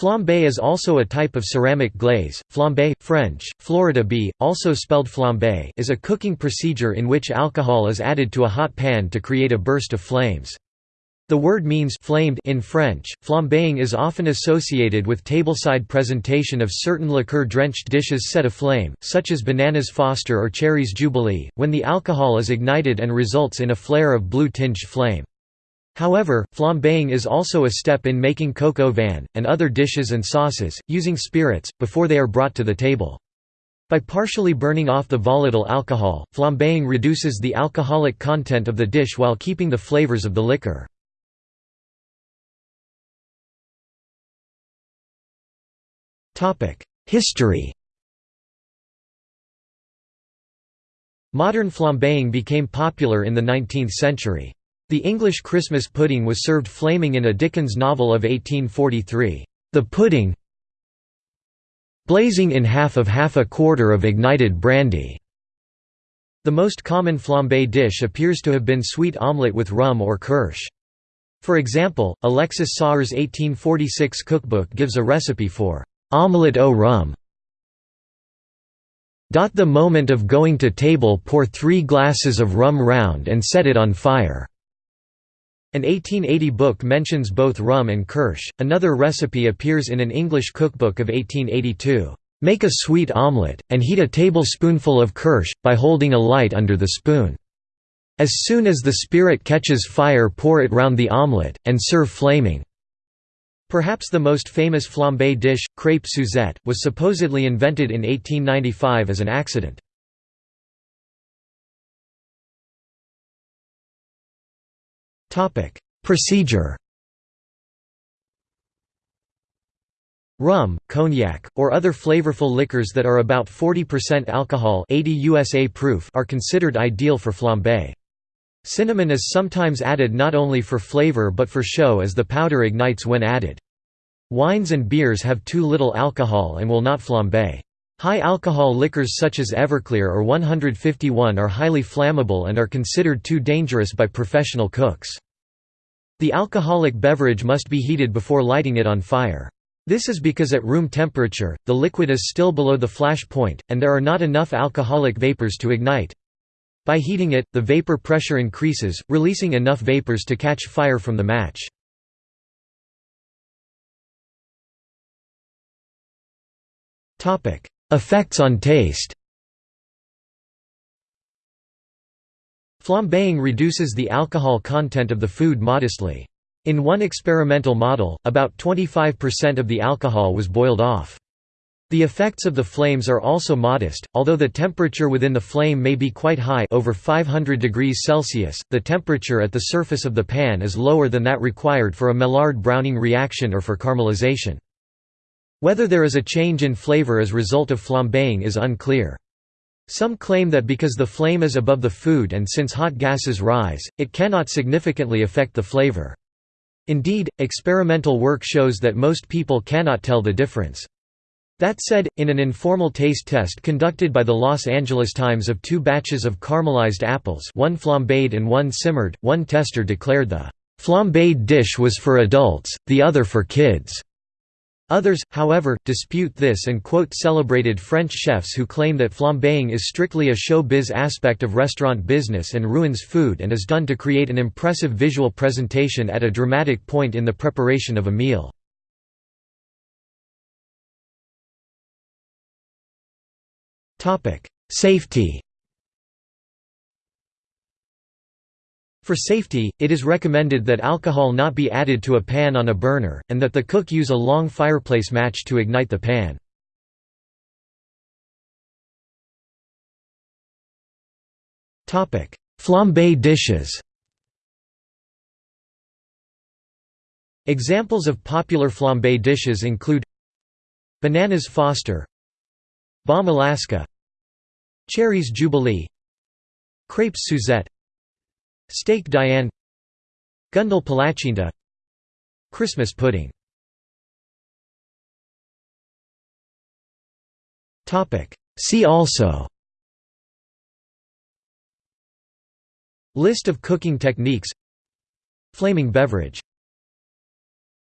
Flambé is also a type of ceramic glaze. Flambé, French, Florida B, also spelled flambé, is a cooking procedure in which alcohol is added to a hot pan to create a burst of flames. The word means flamed in French. Flambeing is often associated with tableside presentation of certain liqueur-drenched dishes set aflame, such as bananas Foster or cherries Jubilee, when the alcohol is ignited and results in a flare of blue-tinged flame. However, flambeing is also a step in making coq au vin, and other dishes and sauces, using spirits, before they are brought to the table. By partially burning off the volatile alcohol, flambeing reduces the alcoholic content of the dish while keeping the flavors of the liquor. History Modern flambeing became popular in the 19th century. The English Christmas pudding was served flaming in a Dickens novel of 1843, "'The Pudding blazing in half of half a quarter of ignited brandy'". The most common flambé dish appears to have been sweet omelette with rum or kirsch. For example, Alexis Soyer's 1846 cookbook gives a recipe for Omelette au rhum. The moment of going to table pour three glasses of rum round and set it on fire. An 1880 book mentions both rum and kirsch. Another recipe appears in an English cookbook of 1882. Make a sweet omelette, and heat a tablespoonful of kirsch, by holding a light under the spoon. As soon as the spirit catches fire pour it round the omelette, and serve flaming. Perhaps the most famous flambé dish, crêpe Suzette, was supposedly invented in 1895 as an accident. Procedure Rum, cognac, or other flavorful liquors that are about 40% alcohol 80 USA proof are considered ideal for flambé. Cinnamon is sometimes added not only for flavor but for show as the powder ignites when added. Wines and beers have too little alcohol and will not flambe. High alcohol liquors such as Everclear or 151 are highly flammable and are considered too dangerous by professional cooks. The alcoholic beverage must be heated before lighting it on fire. This is because at room temperature, the liquid is still below the flash point, and there are not enough alcoholic vapors to ignite. By heating it, the vapor pressure increases, releasing enough vapors to catch fire from the match. Effects on taste Flambeing reduces the alcohol content of the food modestly. In one experimental model, about 25% of the alcohol was boiled off. The effects of the flames are also modest, although the temperature within the flame may be quite high over 500 degrees Celsius, the temperature at the surface of the pan is lower than that required for a Maillard-Browning reaction or for caramelization. Whether there is a change in flavor as result of flambeing is unclear. Some claim that because the flame is above the food and since hot gases rise, it cannot significantly affect the flavor. Indeed, experimental work shows that most people cannot tell the difference. That said, in an informal taste test conducted by the Los Angeles Times of two batches of caramelized apples one flambéed and one simmered, one tester declared the flambéed dish was for adults, the other for kids. Others, however, dispute this and quote celebrated French chefs who claim that flambeing is strictly a show-biz aspect of restaurant business and ruins food and is done to create an impressive visual presentation at a dramatic point in the preparation of a meal. Safety For safety, it is recommended that alcohol not be added to a pan on a burner, and that the cook use a long fireplace match to ignite the pan. Flambé dishes Examples of popular flambé dishes include Bananas Foster Bombe Alaska Cherries Jubilee Crêpes Suzette Steak Diane. Gundel Palacsinta Christmas pudding. See also. List of cooking techniques. Flaming beverage